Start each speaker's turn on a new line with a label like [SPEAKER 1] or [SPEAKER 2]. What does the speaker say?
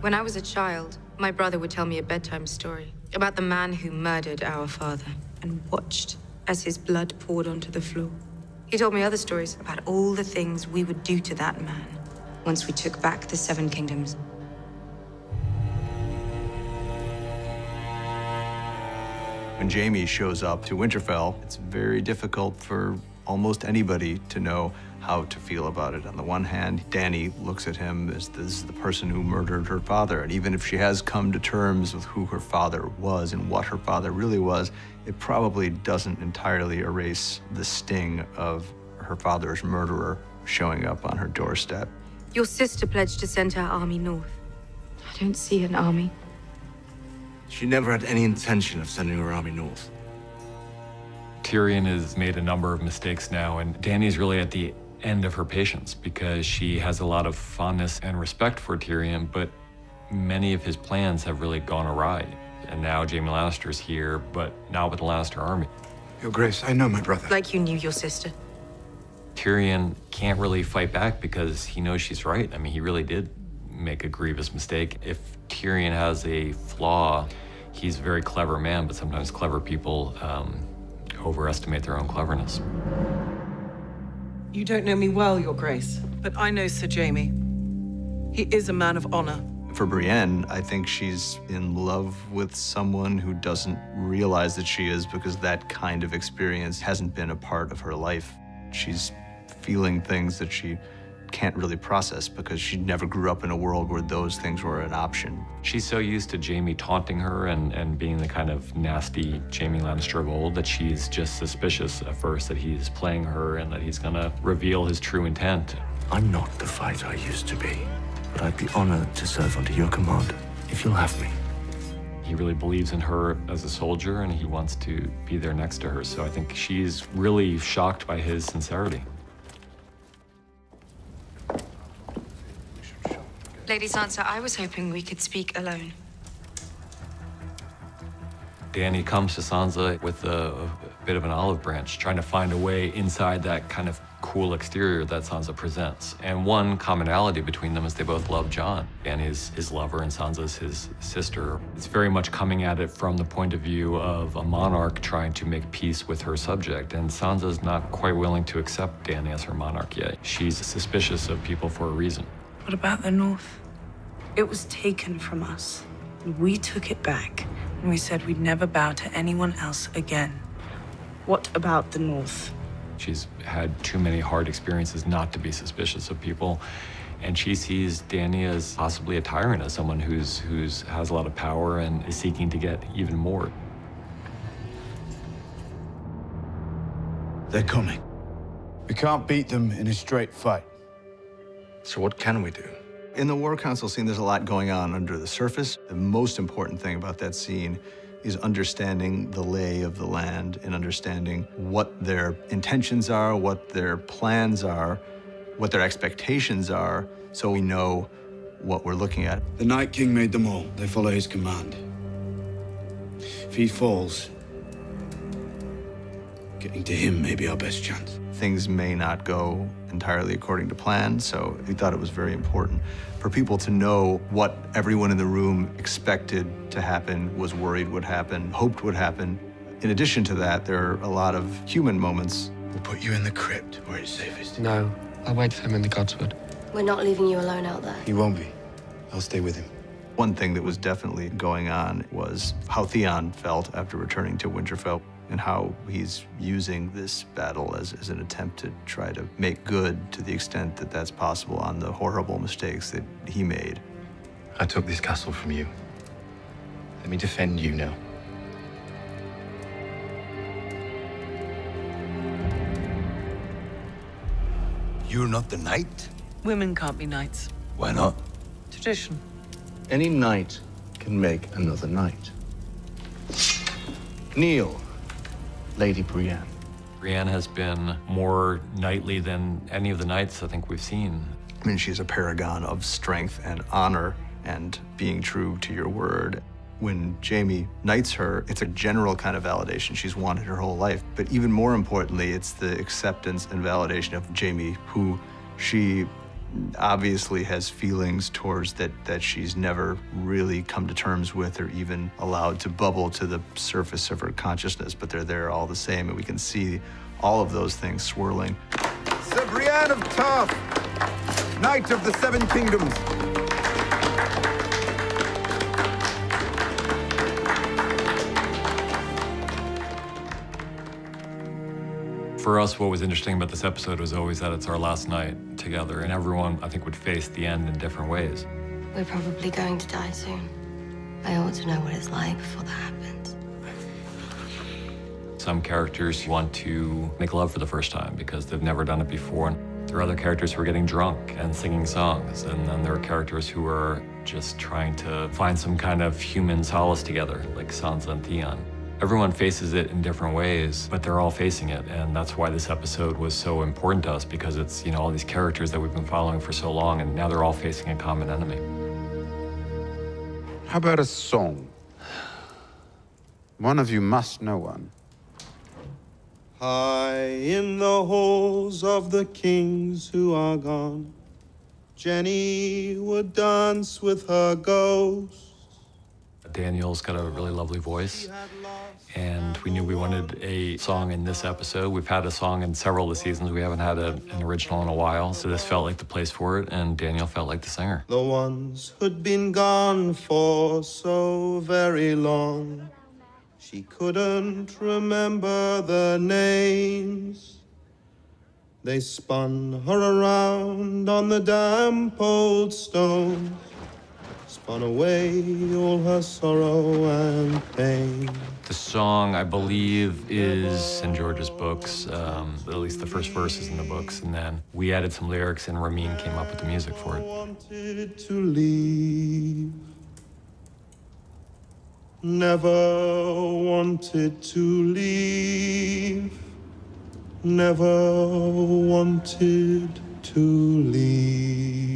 [SPEAKER 1] When I was a child, my brother would tell me a bedtime story about the man who murdered our father and watched as his blood poured onto the floor. He told me other stories about all the things we would do to that man once we took back the Seven Kingdoms.
[SPEAKER 2] When Jaime shows up to Winterfell, it's very difficult for almost anybody to know how to feel about it. On the one hand, Dany looks at him as this is the person who murdered her father, and even if she has come to terms with who her father was and what her father really was, it probably doesn't entirely erase the sting of her father's murderer showing up on her doorstep.
[SPEAKER 1] Your sister pledged to send her army north. I don't see an army.
[SPEAKER 3] She never had any intention of sending her army north.
[SPEAKER 4] Tyrion has made a number of mistakes now, and Dany's really at the end of her patience because she has a lot of fondness and respect for Tyrion, but many of his plans have really gone awry. And now Jaime Lannister's here, but not with the Lannister army.
[SPEAKER 3] Your Grace, I know my brother.
[SPEAKER 1] Like you knew your sister.
[SPEAKER 4] Tyrion can't really fight back because he knows she's right. I mean, he really did make a grievous mistake. If Tyrion has a flaw, he's a very clever man, but sometimes clever people um, overestimate their own cleverness.
[SPEAKER 5] You don't know me well, Your Grace, but I know Sir Jaime. He is a man of honor.
[SPEAKER 2] For Brienne, I think she's in love with someone who doesn't realize that she is because that kind of experience hasn't been a part of her life. She's feeling things that she can't really process because she never grew up in a world where those things were an option.
[SPEAKER 4] She's so used to Jaime taunting her and, and being the kind of nasty Jaime Lannister of old that she's just suspicious at first that he's playing her and that he's gonna reveal his true intent.
[SPEAKER 3] I'm not the fighter I used to be, but I'd be honored to serve under your command, if you'll have me.
[SPEAKER 4] He really believes in her as a soldier and he wants to be there next to her. So I think she's really shocked by his sincerity.
[SPEAKER 1] Lady Sansa, I was hoping we could speak alone.
[SPEAKER 4] Dany comes to Sansa with a, a, bit of an olive branch, trying to find a way inside that kind of cool exterior that Sansa presents. And one commonality between them is they both love Jon. Dany's his lover and Sansa's his sister. It's very much coming at it from the point of view of a monarch trying to make peace with her subject. And Sansa's not quite willing to accept Dany as her monarch yet. She's suspicious of people for a reason.
[SPEAKER 6] What about the North? It was taken from us. We took it back, and we said we'd never bow to anyone else again. What about the North?
[SPEAKER 4] She's had too many hard experiences not to be suspicious of people. And she sees Dany as possibly a tyrant, as someone who's who's has a lot of power and is seeking to get even more.
[SPEAKER 3] They're coming.
[SPEAKER 7] We can't beat them in a straight fight.
[SPEAKER 3] So what can we do?
[SPEAKER 2] In the War Council scene, there's a lot going on under the surface. The most important thing about that scene is understanding the lay of the land and understanding what their intentions are, what their plans are, what their expectations are, so we know what we're looking at.
[SPEAKER 7] The Night King made them all. They follow his command. If he falls, getting to him may be our best chance.
[SPEAKER 2] Things may not go entirely according to plan, so we thought it was very important for people to know what everyone in the room expected to happen, was worried would happen, hoped would happen. In addition to that, there are a lot of human moments.
[SPEAKER 7] We'll put you in the crypt where it's safest.
[SPEAKER 8] No, I'll wait for him in the Godswood.
[SPEAKER 9] We're not leaving you alone out there.
[SPEAKER 7] He won't be. I'll stay with him.
[SPEAKER 2] One thing that was definitely going on was how Theon felt after returning to Winterfell and how he's using this battle as, as an attempt to try to make good to the extent that that's possible on the horrible mistakes that he made.
[SPEAKER 3] I took this castle from you. Let me defend you now.
[SPEAKER 7] You're not the knight?
[SPEAKER 5] Women can't be knights.
[SPEAKER 7] Why not?
[SPEAKER 5] Tradition.
[SPEAKER 3] Any knight can make another knight. Kneel, Lady Brienne.
[SPEAKER 4] Brienne has been more knightly than any of the knights I think we've seen.
[SPEAKER 2] I mean, she's a paragon of strength and honor and being true to your word. When Jaime knights her, it's a general kind of validation she's wanted her whole life. But even more importantly, it's the acceptance and validation of Jaime, who she obviously has feelings towards that that she's never really come to terms with or even allowed to bubble to the surface of her consciousness, but they're there all the same, and we can see all of those things swirling.
[SPEAKER 10] Sir Brienne of Tarth, Knight of the Seven Kingdoms.
[SPEAKER 4] For us, what was interesting about this episode was always that it's our last night together, and everyone, I think, would face the end in different ways.
[SPEAKER 9] We're probably going to die soon. I ought to know what it's like before that happens.
[SPEAKER 4] Some characters want to make love for the first time because they've never done it before. And there are other characters who are getting drunk and singing songs, and then there are characters who are just trying to find some kind of human solace together, like Sansa and Theon. Everyone faces it in different ways, but they're all facing it, and that's why this episode was so important to us because it's, you know, all these characters that we've been following for so long, and now they're all facing a common enemy.
[SPEAKER 10] How about a song? One of you must know one.
[SPEAKER 11] High in the halls of the kings who are gone, Jenny would dance with her ghost.
[SPEAKER 4] Daniel's got a really lovely voice, and we knew we wanted a song in this episode. We've had a song in several of the seasons. We haven't had a, an original in a while, so this felt like the place for it, and Daniel felt like the singer.
[SPEAKER 11] The ones who'd been gone for so very long. She couldn't remember their names. They spun her around on the damp old stones, spun away all her sorrow and pain.
[SPEAKER 4] The song, I believe, is in George's books. Um, at least the first verse is in the books, and then we added some lyrics, and Ramin came up with the music for it.
[SPEAKER 11] Wanted to leave. Never wanted to leave. Never wanted to leave.